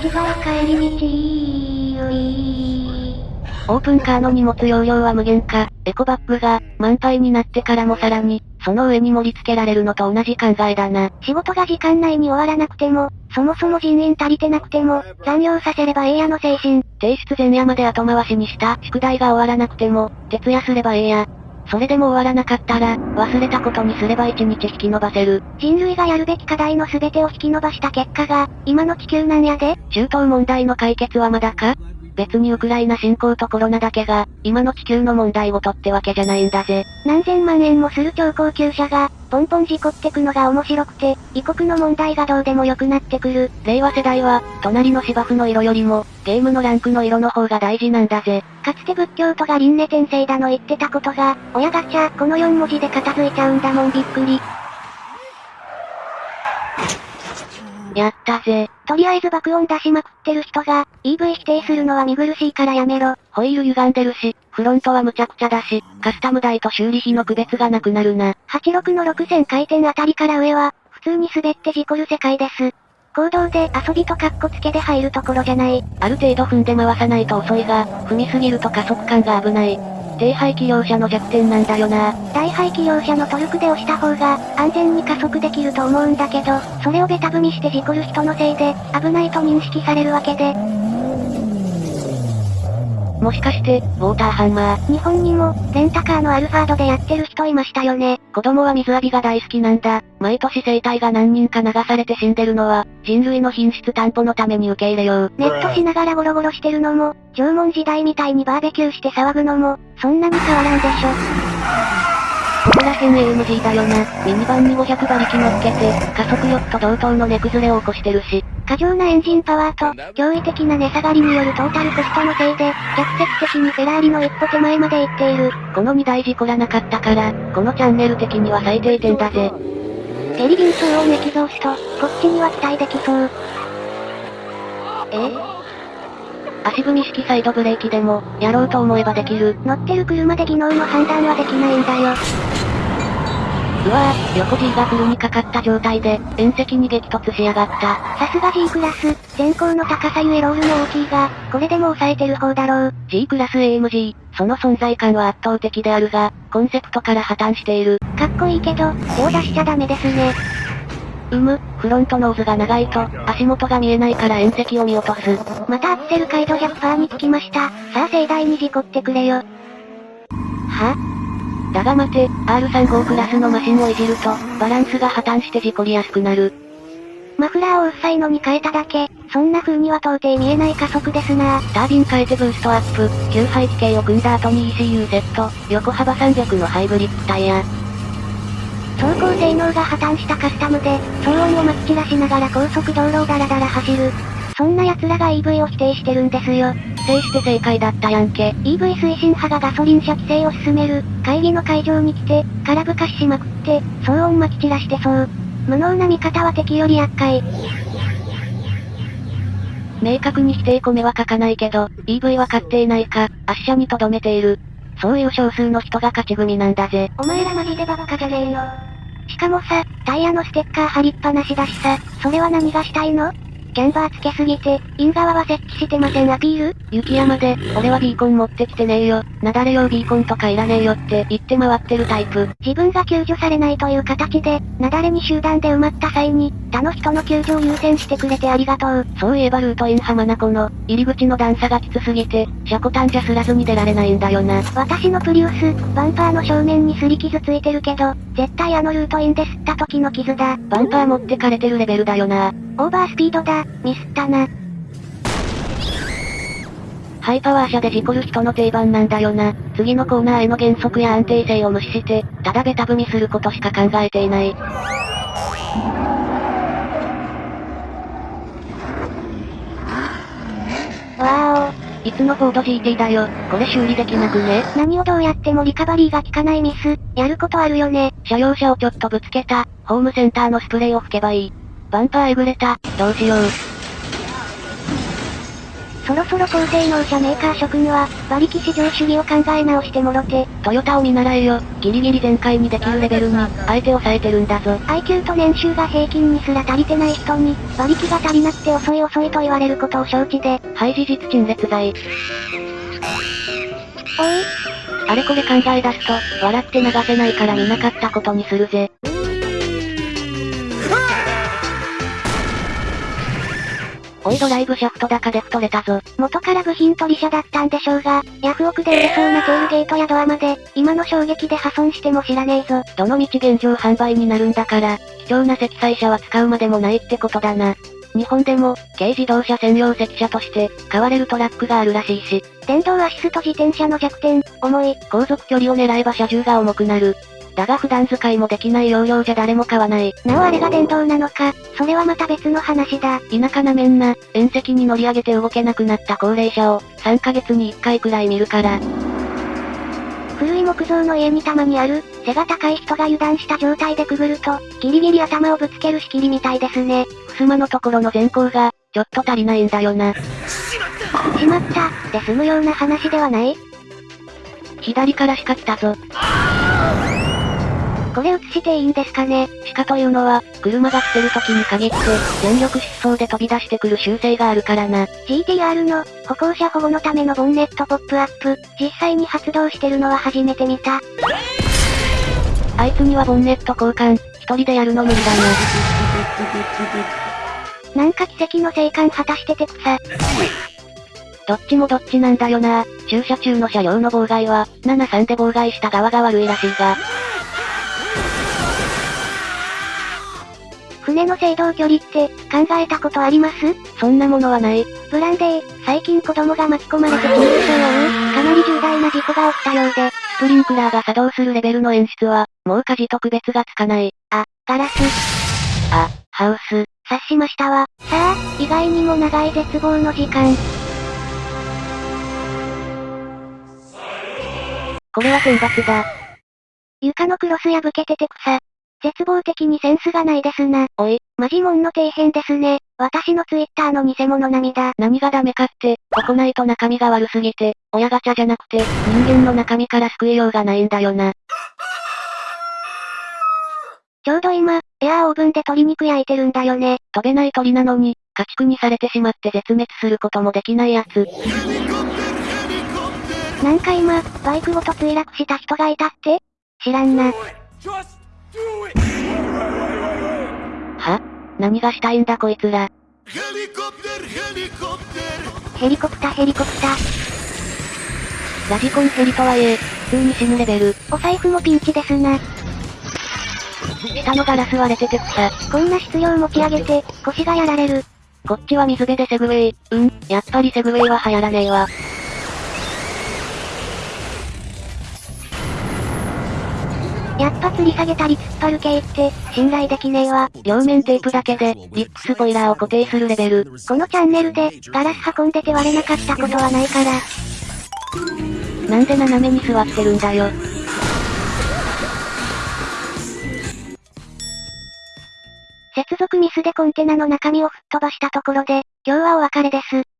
ちが帰り道オープンカーの荷物容量は無限化、エコバッグが、満杯になってからもさらに、その上に盛り付けられるのと同じ考えだな。仕事が時間内に終わらなくても、そもそも人員足りてなくても、残業させればええやの精神。提出前夜まで後回しにした宿題が終わらなくても、徹夜すればええや。それでも終わらなかったら、忘れたことにすれば一日引き延ばせる。人類がやるべき課題の全てを引き延ばした結果が、今の地球なんやで中東問題の解決はまだか？別にウクライナ侵攻とコロナだけが、今の地球の問題ごとってわけじゃないんだぜ。何千万円もする超高級車が、ポンポン事故ってくのが面白くて、異国の問題がどうでもよくなってくる。令和世代は、隣の芝生の色よりも、ゲームのランクの色の方が大事なんだぜ。かつて仏教徒が輪廻転生だの言ってたことが、親ガチャ、この4文字で片付いちゃうんだもんびっくり。やったぜ。とりあえず爆音出しまくってる人が、EV 否定するのは見苦しいからやめろ。ホイール歪んでるし、フロントは無茶苦茶だし、カスタム代と修理費の区別がなくなるな。86の6000回転あたりから上は、普通に滑って事故る世界です。行動で遊びとカッコつけで入るところじゃない。ある程度踏んで回さないと遅いが、踏みすぎると加速感が危ない。低排気量車の弱点なんだよな。大排気量車のトルクで押した方が、安全に加速できると思うんだけど、それをベタ踏みして事故る人のせいで、危ないと認識されるわけで、もしかして、ウォーターハンマー。日本にも、レンタカーのアルファードでやってる人いましたよね。子供は水浴びが大好きなんだ。毎年生体が何人か流されて死んでるのは、人類の品質担保のために受け入れよう。ネットしながらゴロゴロしてるのも、縄文時代みたいにバーベキューして騒ぐのも、そんなに変わらんでしょ。ここら辺 AMG だよな。ミニバンに500馬力乗っけて、加速力と同等の値崩れを起こしてるし。過剰なエンジンパワーと、驚異的な値下がりによるトータルコストのせいで、逆説的にフェラーリの一歩手前まで行っている。この2台事故らなかったから、このチャンネル的には最低点だぜ。ゲリビン騒音エキゾースト、こっちには期待できそう。え？足踏み式サイドブレーキでも、やろうと思えばできる。乗ってる車で技能の判断はできないんだよ。うわぁ、横 G がフルにかかった状態で、縁石に激突しやがった。さすが G クラス、全高の高さゆえロールも大きいが、これでも抑えてる方だろう。G クラス AMG、その存在感は圧倒的であるが、コンセプトから破綻している。かっこいいけど、手を出しちゃダメですね。うむ、フロントノーズが長いと、足元が見えないから縁石を見落とす。またアクセル回路100%につきました。さあ盛大に事故ってくれよ。は？だが待て、R35 クラスのマシンをいじると、バランスが破綻して事故りやすくなる。マフラーをうっさいのに変えただけ、そんな風には到底見えない加速ですなタービン変えてブーストアップ、旧排気系を組んだ後に ECU セット、横幅300のハイブリッドタイヤ。走行性能が破綻したカスタムで、騒音をまき散らしながら高速道路をダラダラ走る。そんな奴らが EV を否定してるんですよ。否定して正解だったやんけ。EV 推進派がガソリン車規制を進める、会議の会場に来て、空ぶかししまくって、騒音まき散らしてそう。無能な見方は敵より厄介。明確に否定込めは書かないけど、EV は買っていないか、圧車に留めている。そういう少数の人が勝ち組なんだぜ。お前らマジでバカじゃねえの。しかもさ、タイヤのステッカー貼りっぱなしだしさ、それは何がしたいの？キャンバーつけすぎて、イン側は設置してませんアピール？雪山で、俺はビーコン持ってきてねえよ。なだれ用ビーコンとかいらねえよって言って回ってるタイプ。自分が救助されないという形で、なだれに集団で埋まった際に、他の人の救助を優先してくれてありがとう。そういえばルートイン浜名湖の、入り口の段差がきつすぎて、車庫端じゃすらずに出られないんだよな。私のプリウス、バンパーの正面に擦り傷ついてるけど、絶対あのルートインで吸った時の傷だ。バンパー持ってかれてるレベルだよな。オーバースピードだ、ミスったな。ハイパワー車で事故る人の定番なんだよな。次のコーナーへの減速や安定性を無視して、ただベタ踏みすることしか考えていない。わいつのフォード GT だよ。これ修理できなくね？何をどうやってもリカバリーが効かないミス、やることあるよね。車用車をちょっとぶつけた。ホームセンターのスプレーを吹けばいい。バンパーえぐれた。どうしよう。そろそろ高性能車メーカー諸君は、馬力至上主義を考え直してもろて。トヨタを見習えよ。ギリギリ全開にできるレベルに、相手を抑えてるんだぞ。IQ と年収が平均にすら足りてない人に、馬力が足りなくて遅い遅いと言われることを承知で。はい事実陳列罪。おい。あれこれ考え出すと、笑って流せないから見なかったことにするぜ。おいドライブシャフト高で太れたぞ。元から部品取り車だったんでしょうが、ヤフオクで売れそうなテールゲートやドアまで、今の衝撃で破損しても知らねえぞ。どの道現状販売になるんだから、貴重な積載車は使うまでもないってことだな。日本でも、軽自動車専用積車として、買われるトラックがあるらしいし。電動アシスト自転車の弱点、重い。航続距離を狙えば車重が重くなる。だが普段使いもできない容量じゃ誰も買わない。なおあれが電動なのか、それはまた別の話だ。田舎なめんな、縁石に乗り上げて動けなくなった高齢者を、3ヶ月に1回くらい見るから。古い木造の家にたまにある、背が高い人が油断した状態でくぐると、ギリギリ頭をぶつける仕切りみたいですね。襖のところの前方が、ちょっと足りないんだよな。しまった、で済むような話ではない？左からしか来たぞ。これ映していいんですかね？鹿というのは、車が来てる時に限って、全力疾走で飛び出してくる習性があるからな。GTR の、歩行者保護のためのボンネットポップアップ、実際に発動してるのは初めて見た。あいつにはボンネット交換、一人でやるの無理だな。なんか奇跡の生還果たしてて草。どっちもどっちなんだよな駐車中の車両の妨害は、73で妨害した側が悪いらしいが。船の制動距離って、考えたことあります？そんなものはない。ブランデー、最近子供が巻き込まれて緊急症を負う、かなり重大な事故が起きたようで、スプリンクラーが作動するレベルの演出は、もう火事と区別がつかない。あ、ガラス。あ、ハウス。察しましたわ。さあ、意外にも長い絶望の時間。これは選抜だ。床のクロス破けてて草。絶望的にセンスがないですな。おい、マジモンの底辺ですね。私のツイッターの偽物並みだ。何がダメかって、ここないと中身が悪すぎて、親ガチャじゃなくて、人間の中身から救いようがないんだよな。ちょうど今、エアーオーブンで鶏肉焼いてるんだよね。飛べない鳥なのに、家畜にされてしまって絶滅することもできないやつ。なんか今、バイクごと墜落した人がいたって？知らんな。は？何がしたいんだこいつら？ヘリコプターヘリコプター。ラジコンヘリとはいえ、普通に死ぬレベル。お財布もピンチですな。下のガラス割れてて草。こんな質量持ち上げて、腰がやられる。こっちは水辺でセグウェイ。うん、やっぱりセグウェイは流行らねえわ。やっぱ吊り下げたり突っ張る系って、信頼できねえわ。両面テープだけで、リップスポイラーを固定するレベル。このチャンネルで、ガラス運んでて割れなかったことはないから。なんで斜めに座ってるんだよ。接続ミスでコンテナの中身を吹っ飛ばしたところで、今日はお別れです。